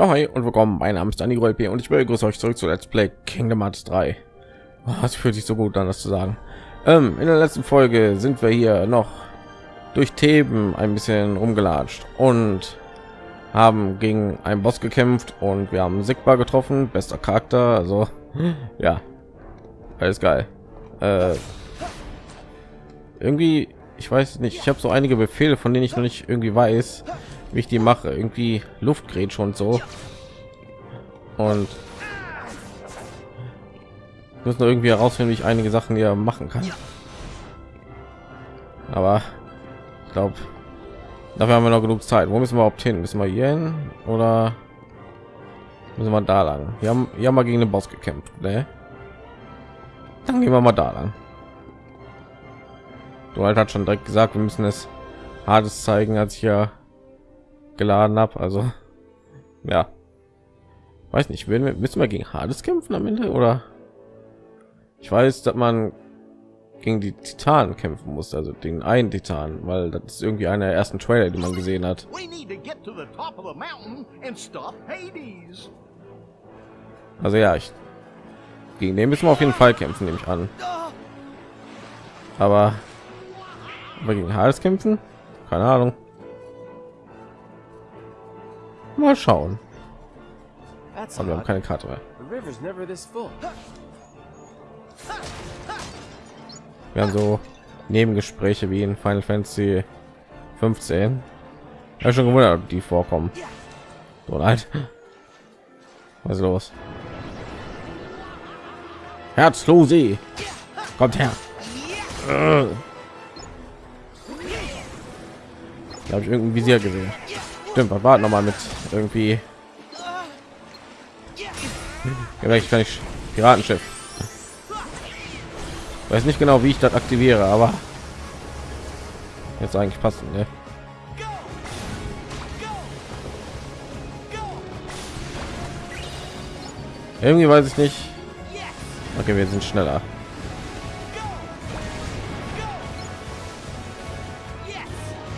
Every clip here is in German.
Ja, hi und willkommen. Mein Name ist Danny P. und ich begrüße euch zurück zu Let's Play Kingdom Hearts 3. Oh, fühlt sich so gut an, das zu sagen. Ähm, in der letzten Folge sind wir hier noch durch Theben ein bisschen rumgelatscht und haben gegen einen Boss gekämpft und wir haben Sigma getroffen, bester Charakter, also ja, alles geil. Äh, irgendwie, ich weiß nicht, ich habe so einige Befehle, von denen ich noch nicht irgendwie weiß, wie ich die mache. Irgendwie Luftgerät schon so. Und muss nur irgendwie herausfinden, wie ich einige Sachen hier machen kann. Aber ich glaube, dafür haben wir noch genug Zeit. Wo müssen wir überhaupt hin? Müssen wir hier hin oder müssen wir da lang? Wir haben ja mal gegen den Boss gekämpft. Ne? Dann gehen wir mal da lang. Du halt hat schon direkt gesagt, wir müssen es hartes zeigen, als ich ja geladen habe. Also ja, weiß nicht, wir müssen wir gegen Hades kämpfen am Ende oder? Ich weiß, dass man gegen die Titanen kämpfen muss, also den einen Titan, weil das ist irgendwie einer der ersten Trailer, die man gesehen hat. Also ja, ich gegen den müssen wir auf jeden Fall kämpfen, nehme ich an. Aber, aber gegen Hades kämpfen? Keine Ahnung. Mal schauen. Aber wir haben keine Karte mehr. Wir haben so Nebengespräche wie in Final Fantasy 15. Ja, schon gewundert, die vorkommen. So leid. Was ist los? Herzlose. Kommt her. Da habe ich irgendein Visier gesehen. Stimmt, wir warten noch mal mit irgendwie. Vielleicht kann ich Piratenschiff. Weiß nicht genau, wie ich das aktiviere, aber jetzt eigentlich passen. Ne? Irgendwie weiß ich nicht. Okay, wir sind schneller.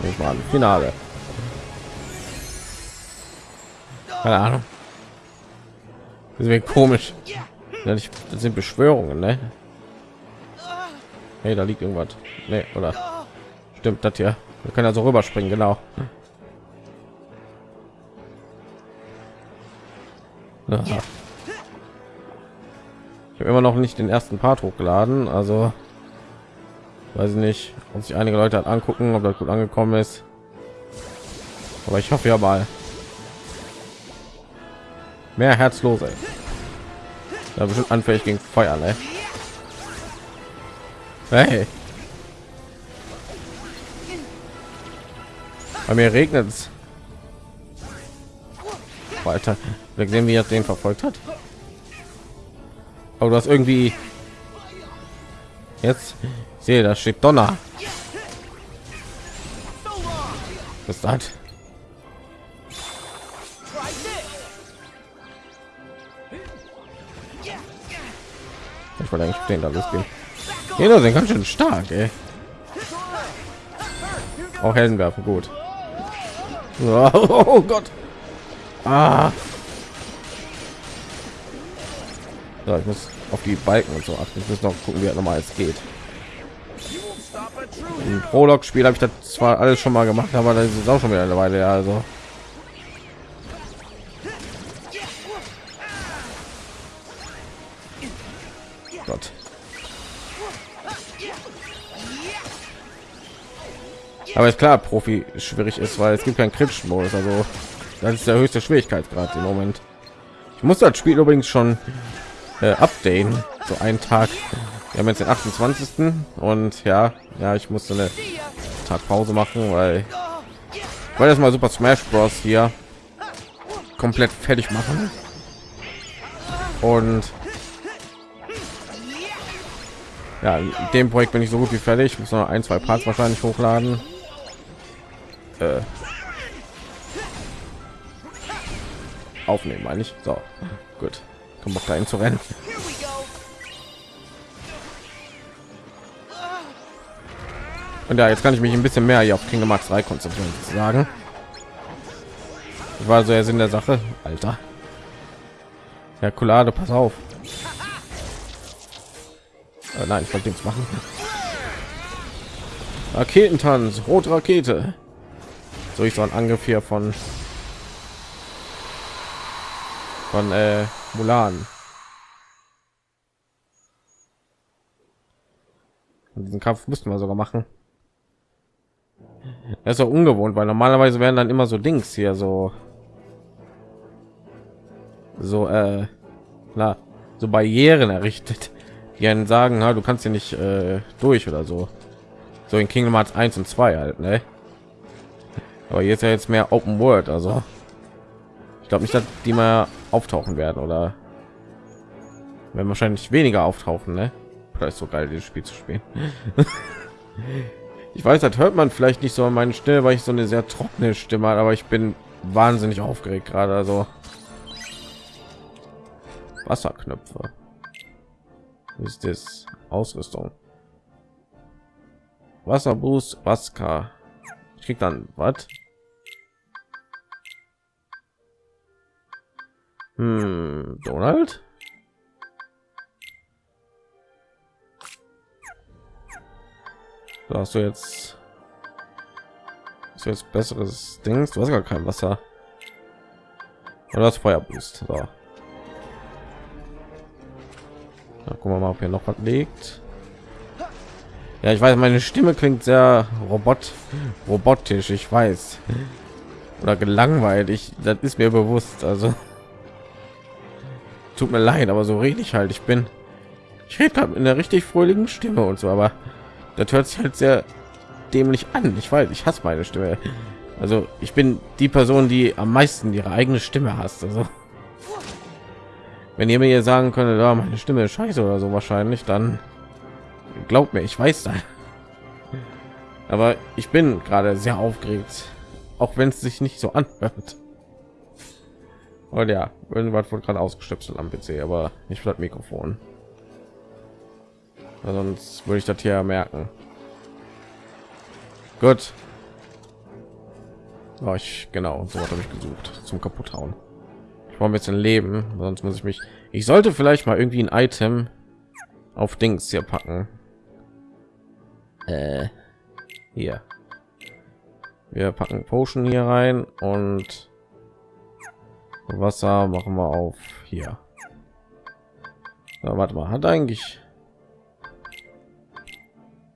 Ich mal Finale. Keine Ahnung. Das wäre komisch. Das sind Beschwörungen, ne? Hey, da liegt irgendwas. Ne, oder? Stimmt das hier? Wir können also rüberspringen, genau. Aha. Ich habe immer noch nicht den ersten Part hochgeladen, also weiß ich nicht, ob sich einige Leute angucken, ob das gut angekommen ist. Aber ich hoffe ja mal. Mehr herzlose. Da bestimmt anfällig gegen Feuer, ne? Hey. Bei mir regnet es. Weiter. Wir sehen, wie er den verfolgt hat. Aber du hast irgendwie jetzt sehe, da steht Donner. Was ist das? Wollte eigentlich den da losgehen. Jeder sind ganz schön stark, ey. Auch Heldenwerfen gut. Oh, oh Gott. Ah. So, ich muss auf die Balken und so achten. Ich muss noch gucken, wie er es geht. Prolog-Spiel habe ich das zwar alles schon mal gemacht, aber das ist auch schon wieder eine Weile. Ja, Aber ist klar, Profi schwierig ist, weil es gibt keinen kritischen Modus. Also das ist der höchste Schwierigkeitsgrad im Moment. Ich muss das Spiel übrigens schon äh, updaten, so einen Tag. Wir haben jetzt den 28. und ja, ja, ich musste eine Tag Pause machen, weil weil das mal Super Smash Bros. hier komplett fertig machen und ja, dem Projekt bin ich so gut wie fertig. Ich muss noch ein, zwei Parts wahrscheinlich hochladen. Äh, aufnehmen, meine ich. So, gut. Komm Bock dahin zu rennen. Und ja, jetzt kann ich mich ein bisschen mehr hier auf Kingdom Hearts 3 konzentrieren, sagen. war so der Sinn der Sache, Alter. Herkulade, pass auf. Äh, nein, ich wollte nichts machen. Raketentanz, rote Rakete. So ich so ein Angriff hier von von äh, Mulan. Und diesen Kampf mussten wir sogar machen. Das ist auch ungewohnt, weil normalerweise werden dann immer so Dings hier so so äh, na, so Barrieren errichtet, die einen sagen, na, du kannst hier nicht äh, durch oder so. So in Kingdom Hearts 1 und 2 halt, ne? Aber jetzt ja jetzt mehr Open World, also ich glaube nicht, dass die mal auftauchen werden oder wenn wahrscheinlich weniger auftauchen, ne? Vielleicht so geil, dieses Spiel zu spielen. ich weiß, das hört man vielleicht nicht so an meinen Stimme, weil ich so eine sehr trockene Stimme habe, aber ich bin wahnsinnig aufgeregt gerade, also Wasserknöpfe. Ist das Ausrüstung? Wasserboost, Waska. Ich krieg dann was? Hm, Donald? Da hast du jetzt ist jetzt besseres Dings. Du hast gar kein Wasser. Oder das Feuerboost. So. Da gucken wir mal, ob hier noch was liegt. Ja, ich weiß, meine Stimme klingt sehr robot robotisch, ich weiß. Oder gelangweilt, ich, das ist mir bewusst. Also tut mir leid, aber so rede ich halt. Ich bin, ich rede gerade in der richtig fröhlichen Stimme und so, aber das hört sich halt sehr dämlich an. Ich weiß, ich hasse meine Stimme. Also ich bin die Person, die am meisten ihre eigene Stimme hasst. Also wenn ihr mir sagen könntet, ja, meine Stimme ist scheiße oder so wahrscheinlich, dann glaubt mir ich weiß da aber ich bin gerade sehr aufgeregt. Auch wenn es sich nicht so anhört. Und ja irgendwas wurde gerade ausgestöpselt am pc aber nicht das mikrofon. Sonst würde ich das hier merken. Gut. Oh, ich genau so habe ich gesucht zum kaputt hauen ich brauche ein bisschen leben sonst muss ich mich ich sollte vielleicht mal irgendwie ein item auf dings hier packen äh, hier. Wir packen potion hier rein und wasser machen wir auf hier. Ja, warte mal hat eigentlich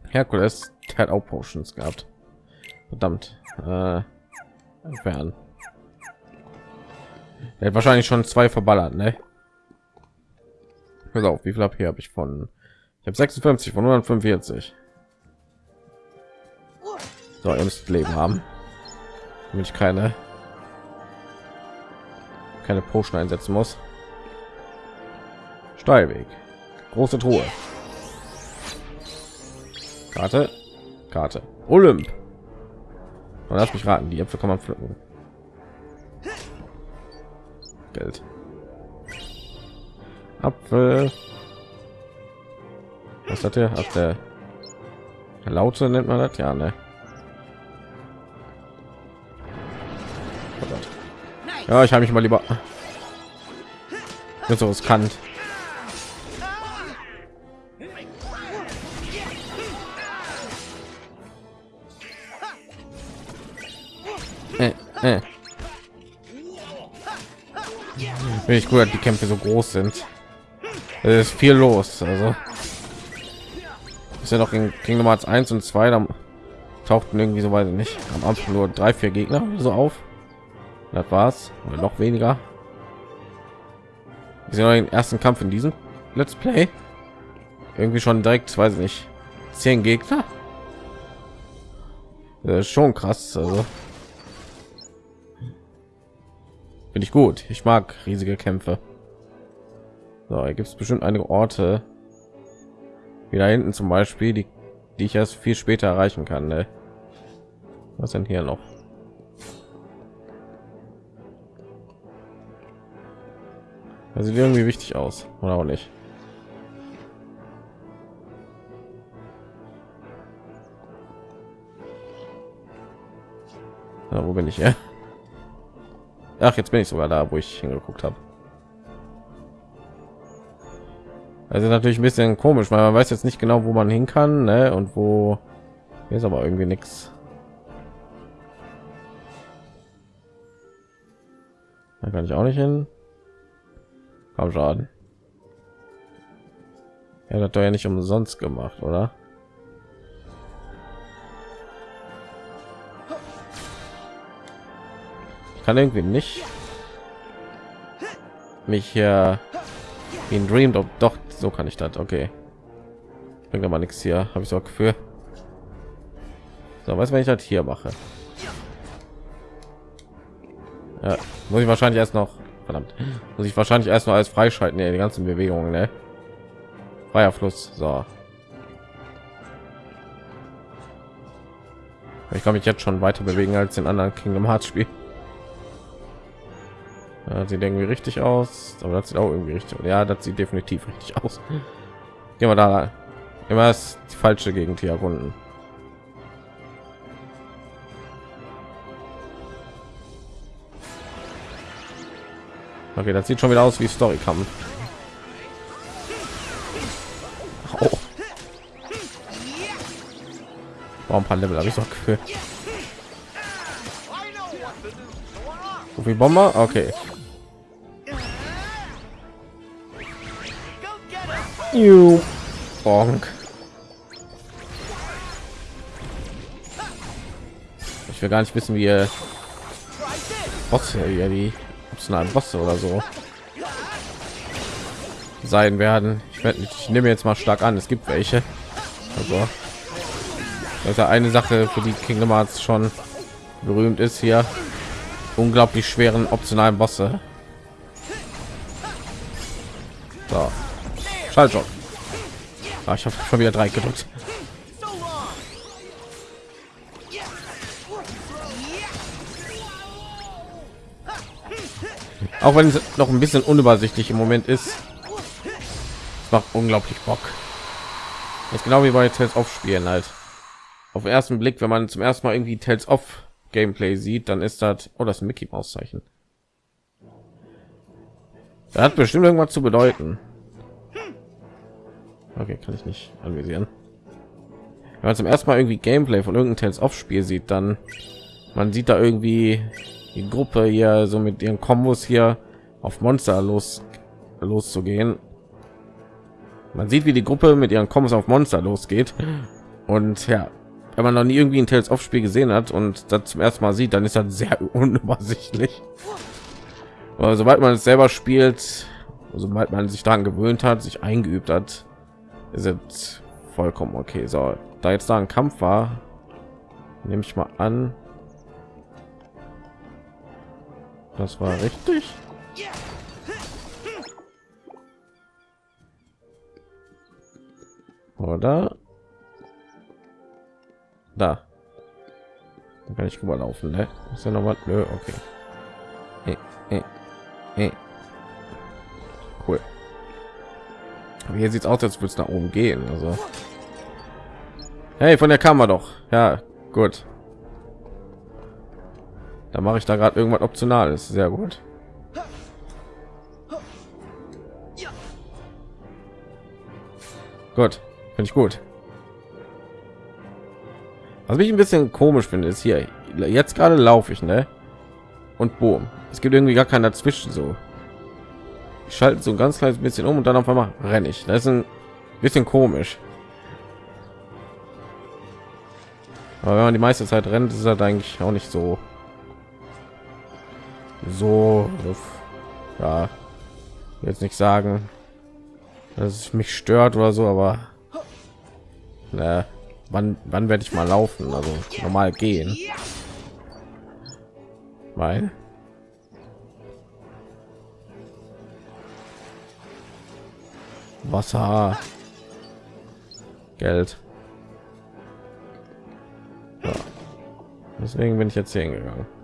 herkules hat auch potions gehabt. Verdammt. Äh, entfernen er hat wahrscheinlich schon zwei verballert ne? Pass auf, wie viel ab hier habe ich von ich habe 56 von 145 so, ihr müsst Leben haben, damit ich keine keine Potion einsetzen muss. Steilweg, große Truhe, Karte, Karte, Olymp. Und lass mich raten, die Äpfel kann man pflücken. Geld. Apfel. Was hat er? Hat der Laute nennt man das ja, ne? Ja, ich habe mich mal lieber so riskant. Äh, äh. Ich gut, die Kämpfe so groß sind. Es ist viel los, also ist ja noch in Kingdom Hearts 1 und 2, da tauchten irgendwie so weiß ich nicht am Anfang nur drei, vier Gegner so auf. Das war's. Oder noch weniger. Wir sind den ersten Kampf in diesem Let's Play. Irgendwie schon direkt, weiß ich nicht, zehn Gegner. Schon krass. Also finde ich gut. Ich mag riesige Kämpfe. So, gibt es bestimmt einige Orte, wie da hinten zum Beispiel, die, die ich erst viel später erreichen kann. Ne? Was denn hier noch? Das sieht irgendwie wichtig aus, oder auch nicht? Ja, wo bin ich? Ja? Ach, jetzt bin ich sogar da, wo ich hingeguckt habe. Also natürlich ein bisschen komisch, weil man weiß jetzt nicht genau, wo man hin kann ne? und wo hier ist aber irgendwie nichts. Da kann ich auch nicht hin. Komm Schaden. Er hat doch ja nicht umsonst gemacht, oder? Ich kann irgendwie nicht mich hier ein Dream doch so kann ich das okay bringt aber nichts hier habe ich so für so was wenn ich das hier mache ja, muss ich wahrscheinlich erst noch verdammt. Muss ich wahrscheinlich erst noch als freischalten die ganzen bewegungen ne? freier fluss so. Ich kann mich jetzt schon weiter bewegen als in anderen kingdom hearts spiel. Ja, sieht irgendwie richtig aus aber das sieht auch irgendwie richtig ja das sieht definitiv richtig aus. Gehen wir da immer ist die falsche gegend hier erkunden okay das sieht schon wieder aus wie story kampf oh. Warum ein paar Level habe ich doch gefühlt. Wie Bomber? Okay. You. Bonk. Ich will gar nicht wissen, wie Bosse hier die optionalen Bosse oder so sein werden. Ich werde ich nehme jetzt mal stark an, es gibt welche. Also das ja eine Sache, für die Kingdom Hearts schon berühmt ist hier. Unglaublich schweren optionalen Bosse. So. Schalt schon. Ah, ich habe schon wieder drei gedrückt. Auch wenn es noch ein bisschen unübersichtlich im Moment ist, es macht unglaublich Bock. ist genau wie bei Tales of Spielen halt. Auf den ersten Blick, wenn man zum ersten Mal irgendwie Tales of Gameplay sieht, dann ist das oh das Mickey Maus Zeichen. Das hat bestimmt irgendwas zu bedeuten. Okay, kann ich nicht anvisieren. Wenn man zum ersten Mal irgendwie Gameplay von irgendeinem Tales of Spiel sieht, dann man sieht da irgendwie die Gruppe hier so mit ihren Kombos hier auf Monster los loszugehen. Man sieht, wie die Gruppe mit ihren Kombos auf Monster losgeht und ja, wenn man noch nie irgendwie ein Tales of Spiel gesehen hat und das zum ersten Mal sieht, dann ist das sehr unübersichtlich. Aber sobald man es selber spielt, sobald man sich daran gewöhnt hat, sich eingeübt hat, sind vollkommen okay. So, da jetzt da ein Kampf war, nehme ich mal an. Das war richtig. Oder? Da. Da kann ich rüberlaufen, ne? Ist ja noch was? Nö, okay. Äh, äh, äh. Cool. Aber hier sieht es aus, als würde es nach oben gehen. Also, hey, von der Kammer doch. Ja, gut. Da mache ich da gerade irgendwas optionales. Sehr gut. Gut, finde ich gut. Was mich ein bisschen komisch finde, ist hier jetzt gerade laufe ich, ne? Und boom, es gibt irgendwie gar keiner dazwischen so schalten so ein ganz kleines bisschen um und dann auf einmal renne ich. Das ist ein bisschen komisch. Aber wenn man die meiste Zeit rennt, ist das eigentlich auch nicht so so ja jetzt nicht sagen, dass es mich stört oder so, aber na, wann wann werde ich mal laufen? Also normal gehen. Weil Wasser, Geld. Ja. Deswegen bin ich jetzt hier hingegangen.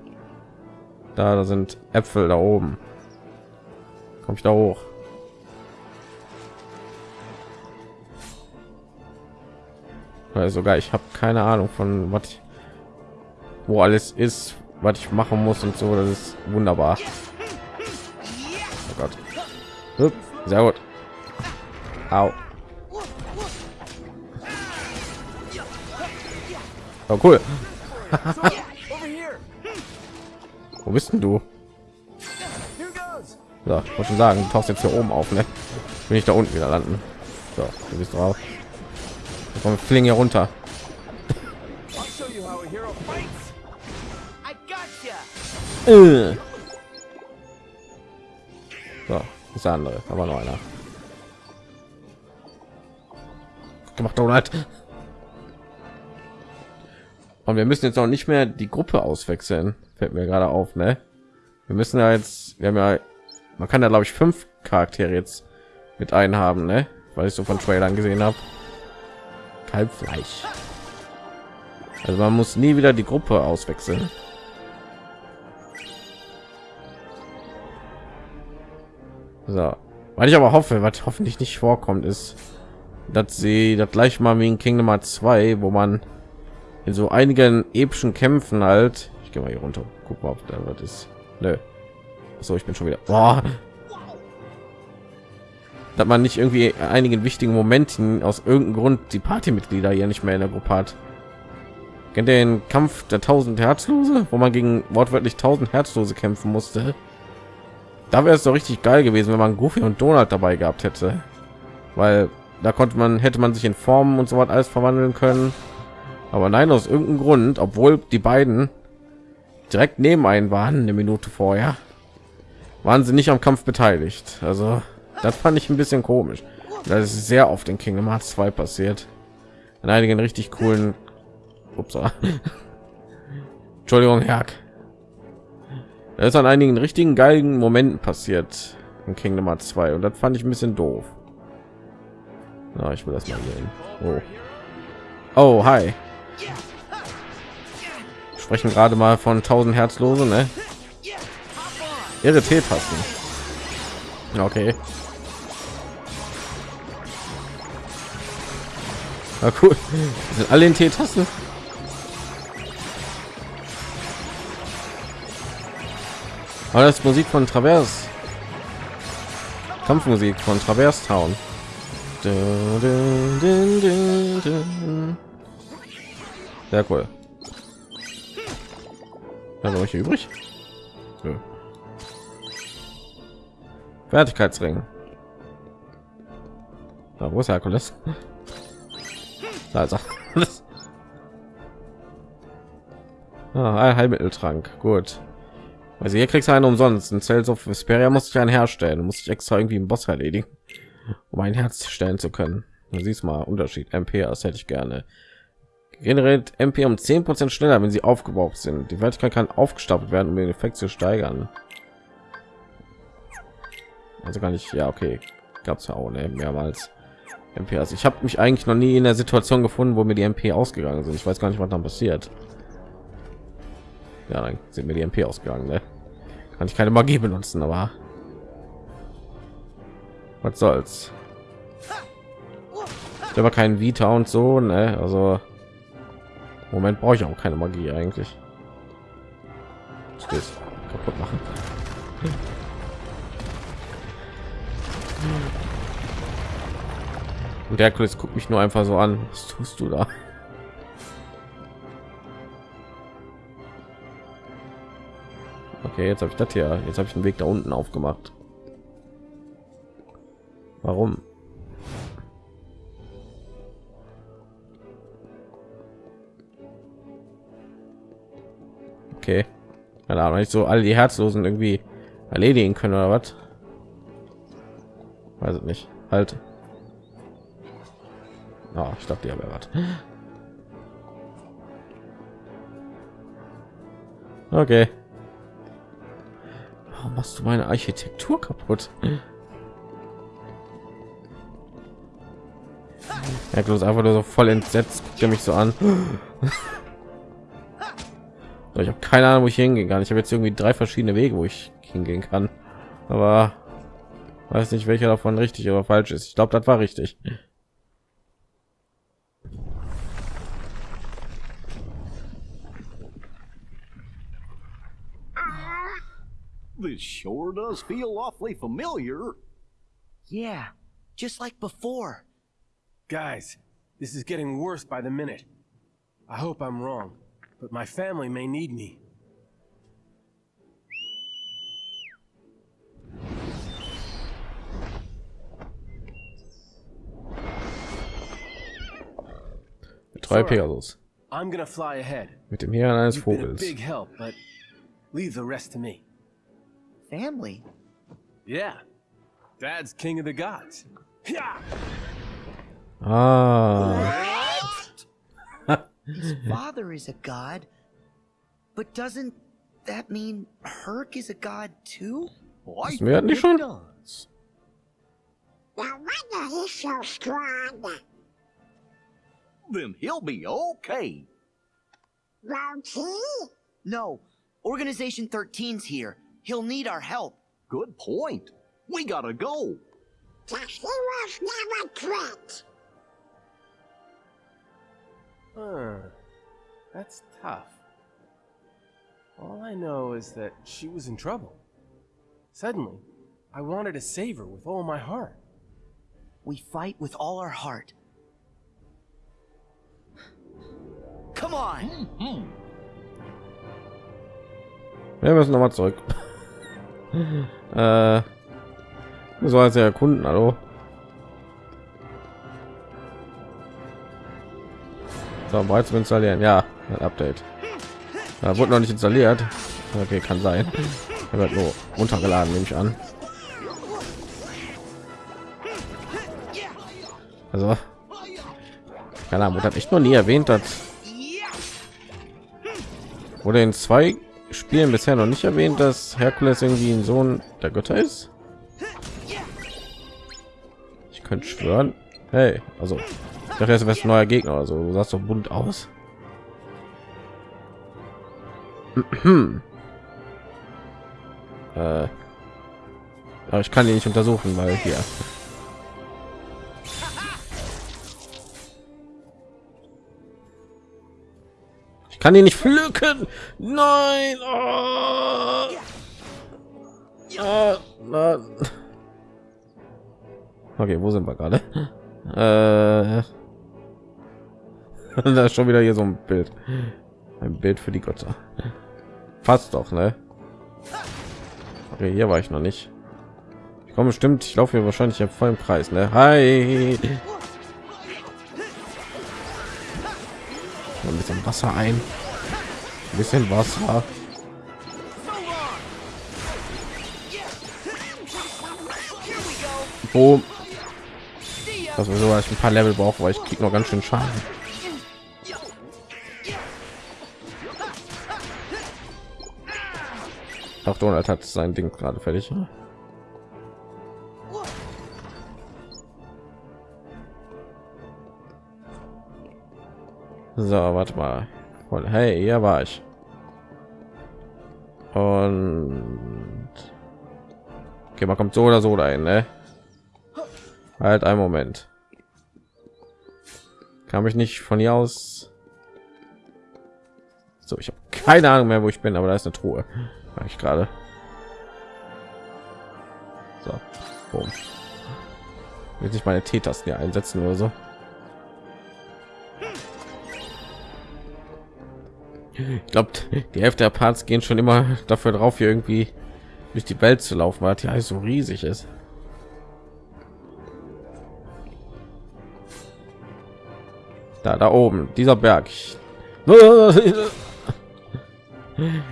Da, da sind Äpfel da oben. Komme ich da hoch? Weil sogar ich habe keine Ahnung von was wo alles ist, was ich machen muss und so. Das ist wunderbar. Oh Gott. Hup, Sehr gut. Au. Oh, cool. Wo bist denn du? So, ich wollte schon sagen, du tauchst jetzt hier oben auf, ne? Bin ich da unten wieder landen. So, du bist drauf. Wir fliegen hier runter. Äh. So, ist der andere, aber noch einer. Gemacht, Donald. Und wir müssen jetzt auch nicht mehr die Gruppe auswechseln. Fällt mir gerade auf, ne? Wir müssen ja jetzt, wir haben ja, man kann da glaube ich fünf Charaktere jetzt mit einhaben, ne? Weil ich so von Trailern gesehen habe. Kalbfleisch. Also man muss nie wieder die Gruppe auswechseln. So, weil ich aber hoffe, was hoffentlich nicht vorkommt, ist, dass sie das gleich mal wie in Kingdom Hearts 2, wo man in so einigen epischen Kämpfen halt, ich gehe mal hier runter, guck mal, ob da was ist. Nö. So, ich bin schon wieder. Boah. Dass man nicht irgendwie einigen wichtigen Momenten aus irgendeinem Grund die Partymitglieder hier nicht mehr in der Gruppe hat. Kennt ihr den Kampf der tausend Herzlose, wo man gegen wortwörtlich tausend Herzlose kämpfen musste? Da wäre es doch richtig geil gewesen, wenn man Goofy und Donald dabei gehabt hätte, weil da konnte man hätte man sich in Formen und so was alles verwandeln können. Aber nein, aus irgendeinem Grund, obwohl die beiden direkt neben einen waren, eine Minute vorher, waren sie nicht am Kampf beteiligt. Also das fand ich ein bisschen komisch. Das ist sehr oft in Kingdom Hearts 2 passiert. In einigen richtig coolen Ups. Entschuldigung, Herr. Das ist an einigen richtigen geilen Momenten passiert in Kingdom Hearts 2 und das fand ich ein bisschen doof. Na, ich will das mal sehen. Oh, oh hi. Sprechen gerade mal von 1000 Herzlose, ne? Ihre T-Tasten. Okay. Na cool. Sind alle in T-Tasten? Aber das Musik von Travers. Kampfmusik von Travers Town. Sehr cool. Also ich übrig. Ja. Fertigkeitsring. Da, wo ist Herkules? Also. ah, ein Heilmitteltrank. Gut. Also hier kriegst du einen umsonst. Ein Cells of Vesperia muss ich einen herstellen. Muss ich extra irgendwie einen Boss erledigen, um ein Herz stellen zu können. Du siehst mal Unterschied. MP, das hätte ich gerne. Generiert MP um 10% schneller, wenn sie aufgebaut sind. Die Wertigkeit kann aufgestapelt werden, um den Effekt zu steigern. Also kann ich, ja okay, gab es ja auch ne, mehrmals. MP. Also ich habe mich eigentlich noch nie in der Situation gefunden, wo mir die MP ausgegangen sind. Ich weiß gar nicht, was dann passiert. Ja, dann sind mir die MP ausgegangen. Ne? kann ich keine Magie benutzen, aber was soll's. Ich habe keinen Vita und so, ne? Also Moment brauche ich auch keine Magie eigentlich. Das kaputt machen. Und der Chris guckt mich nur einfach so an. Was tust du da? Okay, jetzt habe ich das hier. Jetzt habe ich den Weg da unten aufgemacht. Warum? Okay. Keine Ahnung, ich so alle die Herzlosen irgendwie erledigen können oder was? Weiß ich nicht. Halt. Oh, ich dachte, ja, wer was. Okay. Warum machst du meine Architektur kaputt? Ja, bloß einfach nur so voll entsetzt, der mich so an. Ich habe keine Ahnung, wo ich hingehen kann. Ich habe jetzt irgendwie drei verschiedene Wege, wo ich hingehen kann. Aber weiß nicht, welcher davon richtig oder falsch ist. Ich glaube, das war richtig. This sure does feel awfully familiar. Yeah, just like before. Guys, this is getting worse by the minute. I hope I'm wrong, but my family may need me. Drei Pegasus. I'm gonna fly ahead. Mit dem Hirn eines You've been a Vogels. big help, but leave the rest to me. Family? Yeah. Dad's king of the gods. Yeah. Ah. His father is a god. But doesn't that mean Herc is a god too? Why Wissen wir das nicht schon? No wonder he's so strong. Then he'll be okay. Won't he? No, Organization 13's here. He'll need our help. Good point. We gotta go. The heroes never quit. Huh. That's tough. All I know is that she was in trouble. Suddenly, I wanted to save her with all my heart. We fight with all our heart. Come on! Wir müssen noch mal zurück. äh, so als erkunden, hallo. Bereit zum installieren. Ja, ein Update. Da wurde noch nicht installiert. Okay, kann sein. Er wird nur runtergeladen, nehme ich an. Also, keine Ahnung, hat echt noch nie erwähnt, dass wurde in zwei Spielen bisher noch nicht erwähnt, dass Herkules irgendwie ein Sohn der Götter ist. Ich könnte schwören. Hey, also ich dachte, jetzt wärst ein neuer Gegner oder so. Du sahst doch bunt aus. äh, aber ich kann die nicht untersuchen, weil hier. Ich kann ihn nicht pflücken. Nein. Oh. Ah, na. Okay, wo sind wir gerade? Äh, da ist schon wieder hier so ein Bild. Ein Bild für die Götter. Fast doch, ne? Okay, hier war ich noch nicht. Ich komme bestimmt, ich laufe hier wahrscheinlich im vollen Preis, ne? Hi. ein bisschen Wasser ein. Ein bisschen Wasser. Boom. Das ist so, dass ein paar Level brauche, weil ich krieg noch ganz schön Schaden. Auch Donald hat sein Ding gerade fertig. So, warte mal. Voll. Hey, hier war ich. Und okay, man kommt so oder so dahin, ne? Halt einen Moment. Kann mich nicht von hier aus. So, ich habe keine Ahnung mehr, wo ich bin, aber da ist eine Truhe. Ich gerade. So, boom. Will meine T-Tasten hier einsetzen oder so. Ich glaube, die Hälfte der Parts gehen schon immer dafür drauf, hier irgendwie durch die Welt zu laufen, weil die alles so riesig ist. Da, da oben, dieser Berg. Ich,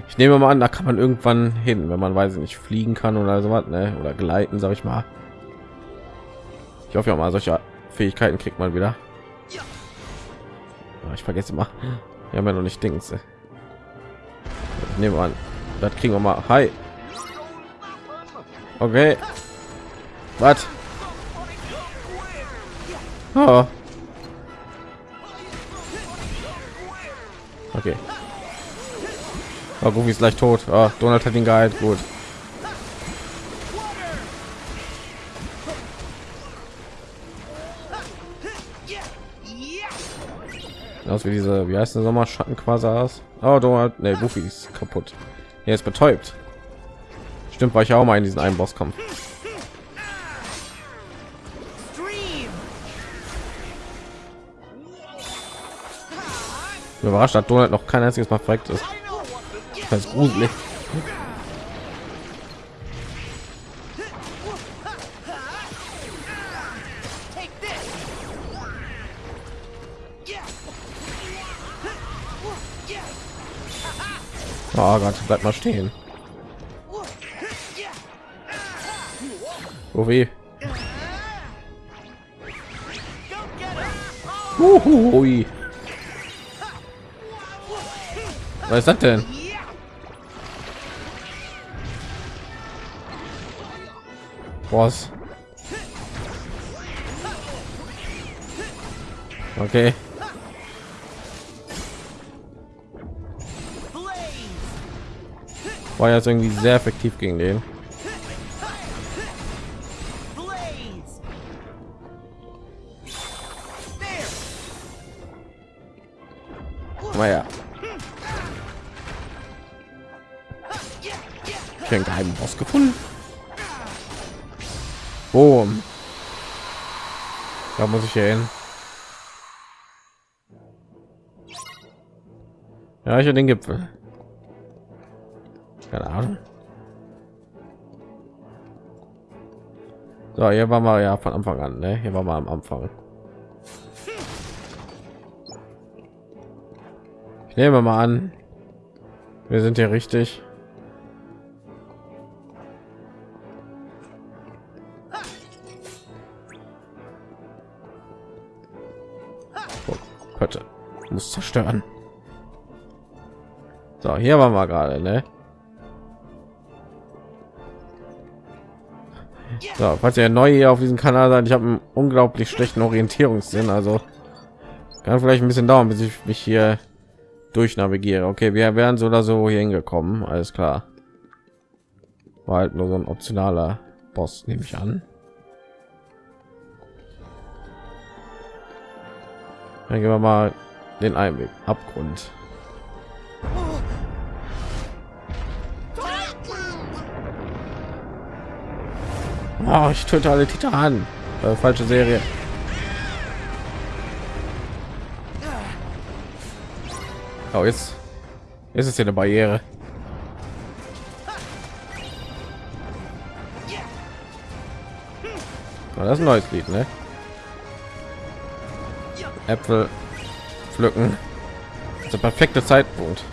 ich nehme mal an, da kann man irgendwann hin, wenn man weiß nicht fliegen kann oder so was, ne? oder gleiten, sage ich mal. Ich hoffe ja mal, solche Fähigkeiten kriegt man wieder. Ah, Ich vergesse mal. Wir haben ja noch nicht Dings. Ich nehme an, das kriegen wir mal. Hi. Okay. Was? Oh. Okay. Oh, Goofy ist gleich tot. Oh, Donald hat ihn geheilt. Gut. Aus wie diese, wie heißt der Sommerschatten quasi aus? Oh, Donald, ne, Goofy ist kaputt. Er ist betäubt. Stimmt, war ich auch mal in diesen einen Bosskampf. Bin Überrascht hat Donald noch kein einziges Mal verreckt ist. Das ist gruselig. Oh Gott, bleib mal stehen. Oh weh. Uhui. Was ist das denn? Was? Okay. War jetzt irgendwie sehr effektiv gegen den. Naja. Ich einen geheimen Boss gefunden. Boom. Da muss ich hier hin. Ja, ich den Gipfel. Keine Ahnung. So, hier war mal ja von Anfang an, ne? Hier war mal am Anfang. Ich nehme mal an, wir sind hier richtig. Muss zerstören. So, hier waren wir gerade, ne? So, falls ihr neu hier auf diesem Kanal seid, ich habe einen unglaublich schlechten Orientierungssinn, also kann vielleicht ein bisschen dauern, bis ich mich hier durch navigiere. Okay, wir wären so oder so hier hingekommen, alles klar. War halt nur so ein optionaler Boss, nehme ich an. Dann gehen wir mal den Einweg, Abgrund. Oh, ich töte alle Titanen. Äh, falsche Serie. Oh, jetzt ist es hier eine Barriere. Oh, das ist ein neues Lied, ne? Äpfel pflücken. Der perfekte Zeitpunkt.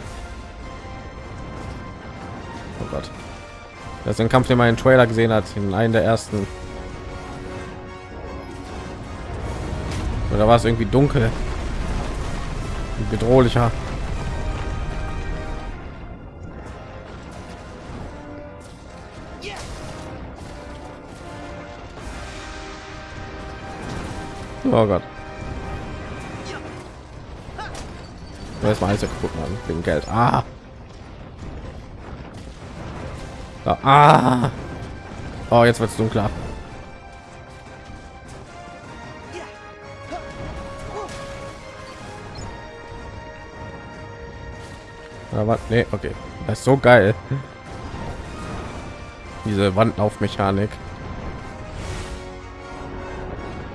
Oh Gott. Das ist ein Kampf, den man in Trailer gesehen hat, in einem der ersten. Oder war es irgendwie dunkel? Bedrohlicher. Oh Gott. Erstmal alles kaputt machen wegen Geld. Ah. Ah. Oh, jetzt wird es dunkler. Aber nee, okay. Das ist so geil. Diese Wandlaufmechanik.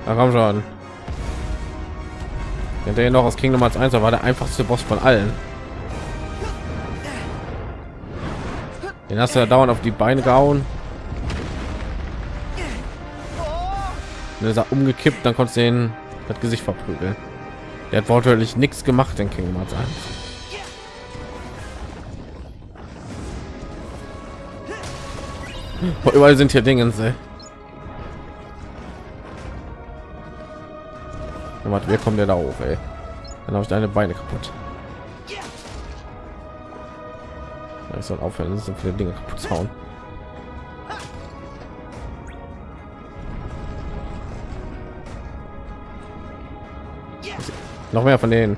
Da komm schon. Der noch aus Kingdom Hearts 1 war der einfachste Boss von allen. Den hast du ja dauernd auf die Beine gehauen. Ist er umgekippt, dann konntest du den das Gesicht verprügeln. Der hat wortwörtlich nichts gemacht in Kingdom Hearts 1. Oh, überall sind hier Dinge. Warte, wer kommt der da hoch, ey? Dann habe ich deine Beine kaputt. Ich soll aufhören, so viele Dinge kaputt zu hauen. Noch mehr von denen.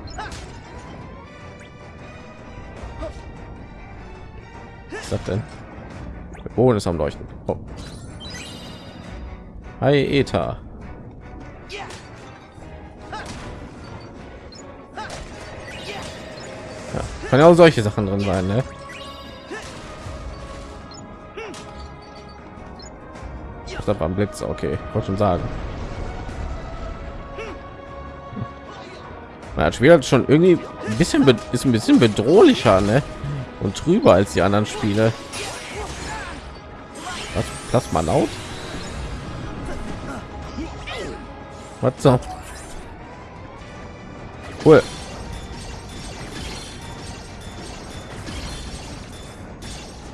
Was ist das denn? Der ist am Leuchten. Oh. Hi, Eta. Kann ja auch solche Sachen drin sein, ne? War ein Blitz, okay, wollte schon sagen. Man hat Spiel schon irgendwie ein bisschen ist ein bisschen bedrohlicher, ne? Und drüber als die anderen Spiele. Was Plasma laut? Was so? Cool.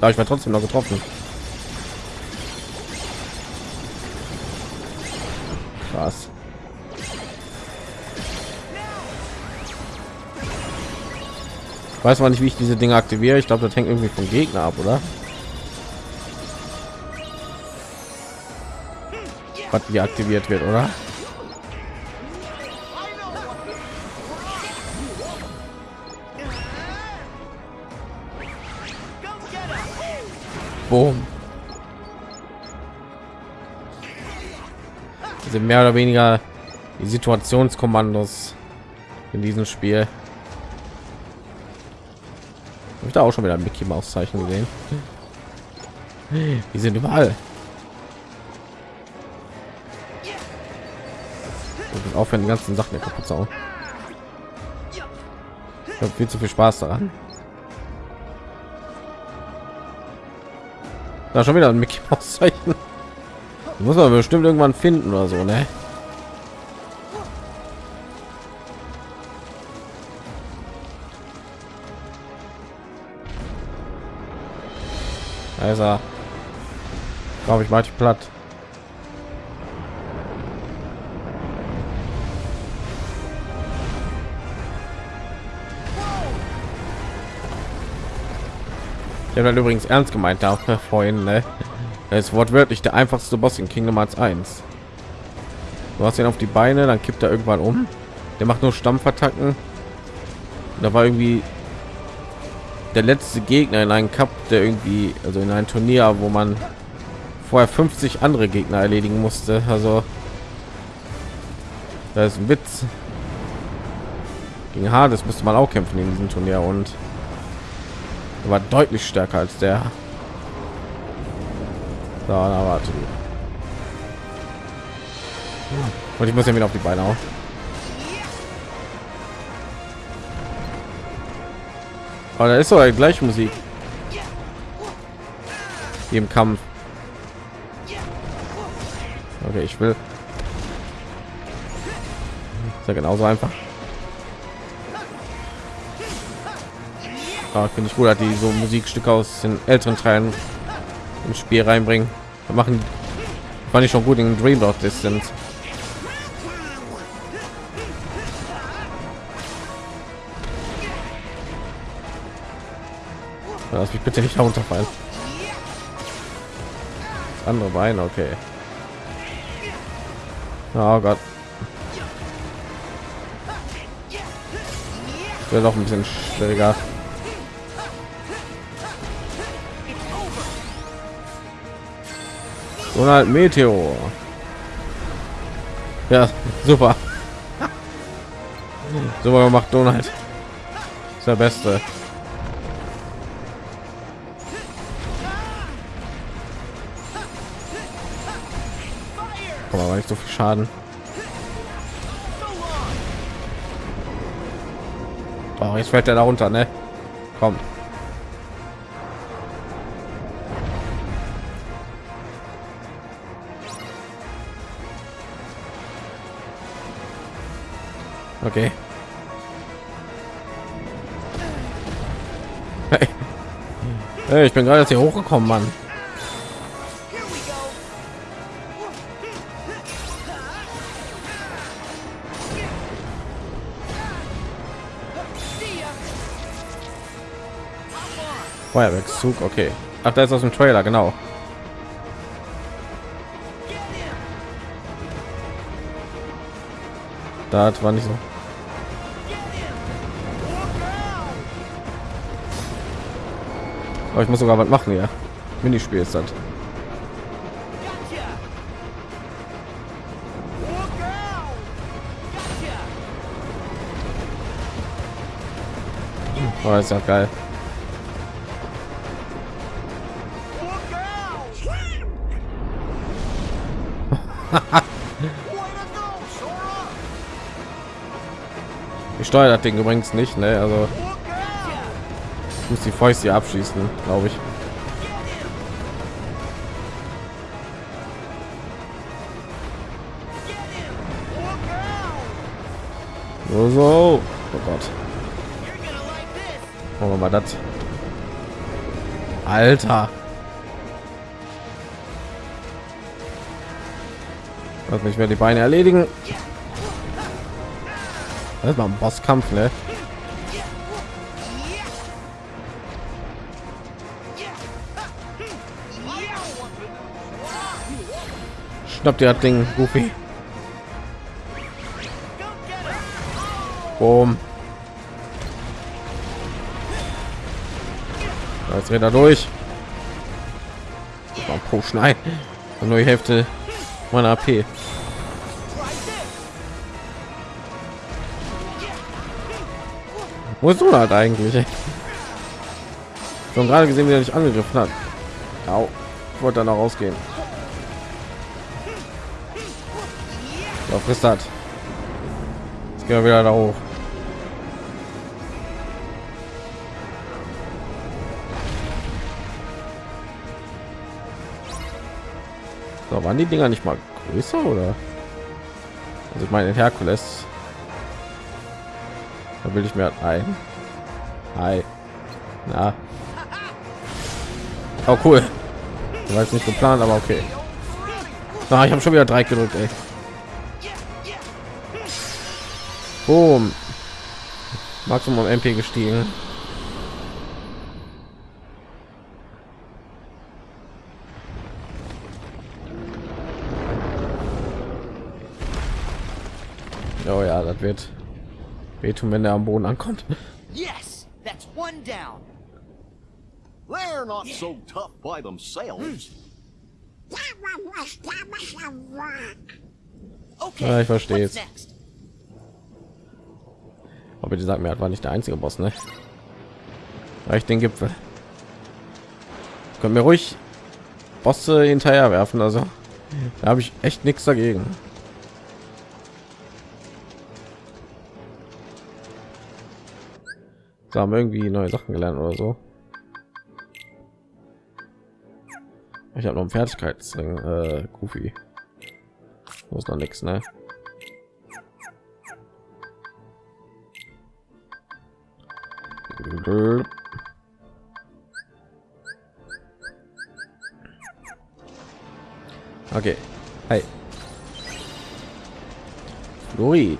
Da ich war trotzdem noch getroffen. Krass. Weiß mal nicht, wie ich diese Dinge aktiviere. Ich glaube, das hängt irgendwie vom Gegner ab, oder? Was wie aktiviert wird, oder? Boom. sind mehr oder weniger die Situationskommandos in diesem Spiel. Hab ich da auch schon wieder ein Mickey Maus Zeichen gesehen. Die sind überall. Und aufhören, die ganzen Sachen kaputt zu hauen. Ich habe viel zu viel Spaß daran. Da schon wieder ein Mickey Maus Zeichen. Muss man bestimmt irgendwann finden oder so, ne? Also, glaube ich, mal platt. Ich habe übrigens ernst gemeint da vorhin, ne? Er ist wortwörtlich der einfachste Boss in Kingdom Hearts 1. Du hast ihn auf die Beine, dann kippt er irgendwann um. Der macht nur Stampfattacken. Da war irgendwie der letzte Gegner in einem Cup, der irgendwie, also in ein Turnier, wo man vorher 50 andere Gegner erledigen musste. Also das ist ein Witz. Gegen Hades müsste man auch kämpfen in diesem Turnier und war deutlich stärker als der. So, na, warte. Und ich muss ja wieder auf die Beine auf. Aber da ist doch gleich Musik. Wie im Kampf. Okay, ich will. Ist ja genauso einfach. Ah, finde ich gut, dass die so Musikstücke aus den älteren Teilen ins Spiel reinbringen. Wir machen fand ich schon gut in Dream Dog Distance. Lass mich bitte nicht runterfallen. Das andere Bein, okay. Oh Gott. Wäre doch ein bisschen schwieriger. Donald Meteor. Ja, super. Super gemacht, Donald. Ist der Beste. Aber nicht so viel Schaden. Oh, jetzt fällt er da runter, ne? Komm. Okay. Hey. Hey, ich bin gerade hier hochgekommen, Mann. Feuerwerkszug, okay. Ach, da ist aus dem Trailer, genau. Das war nicht so. Aber ich muss sogar was machen ja. Minispiel ist das. Oh, ist ja geil. Ich steuere das Ding übrigens nicht, ne? Also muss die Fäuste abschießen, glaube ich. So, so. Oh Gott. Machen wir mal das. Alter. Lass mich mehr die Beine erledigen. Das war ein Bosskampf, ne? Schnapp dir das Ding, Goofy. Boom. Jetzt rennt er durch. Oh, Potion ein. Nur die Hälfte meiner AP. Wo ist du halt eigentlich? Schon gerade gesehen, wie er nicht angegriffen hat. Au. Wollte dann auch rausgehen. So, frisst hat. Jetzt gehen wir wieder da hoch. So, waren die Dinger nicht mal größer oder? Also ich meine Herkules. Da will ich mir ein. Hi. Na. Oh cool. Ich weiß nicht geplant, aber okay. Na, ich habe schon wieder drei gedrückt, ey. Boom. Maximum MP gestiegen. Oh ja, das wird wehtun, wenn er am Boden ankommt. Yes, that's one down. They're not so tough by themselves. Okay. Ja, ich verstehe next? Aber bitte sag mir, war nicht der einzige Boss, ne? Reicht den Gipfel. Können wir ruhig Bosse hinterher werfen, also da habe ich echt nichts dagegen. So, haben irgendwie neue Sachen gelernt oder so. Ich habe noch einen Fertigkeitsring, äh, Goofy. Muss noch nichts, ne? Okay. Hey. Flori.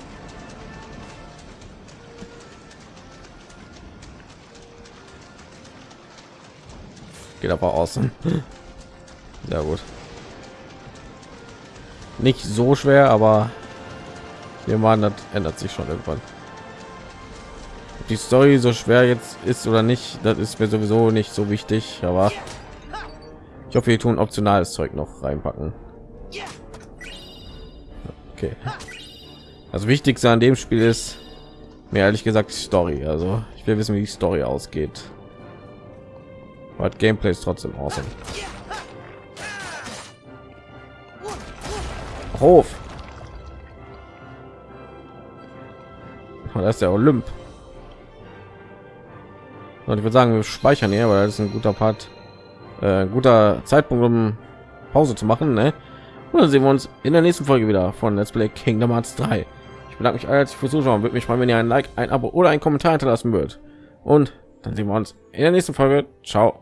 Geht aber außen. Sehr gut. Nicht so schwer, aber wir waren das ändert sich schon irgendwann. Ob die Story so schwer jetzt ist oder nicht, das ist mir sowieso nicht so wichtig, aber ich hoffe, wir tun optionales Zeug noch reinpacken. Okay. Also wichtigste an dem Spiel ist mir ehrlich gesagt die Story. Also ich will wissen, wie die Story ausgeht. Aber das Gameplay ist trotzdem awesome. Hof. Oh, das ist der Olymp. Und ich würde sagen, wir speichern hier, weil das ist ein guter Part, äh, guter Zeitpunkt, um Pause zu machen. Ne? Und dann sehen wir uns in der nächsten Folge wieder von Let's Play Kingdom Hearts 3. Ich bedanke mich herzlich fürs Zuschauen. Würde mich freuen, wenn ihr ein Like, ein Abo oder ein Kommentar hinterlassen würdet. Und dann sehen wir uns in der nächsten Folge. Ciao.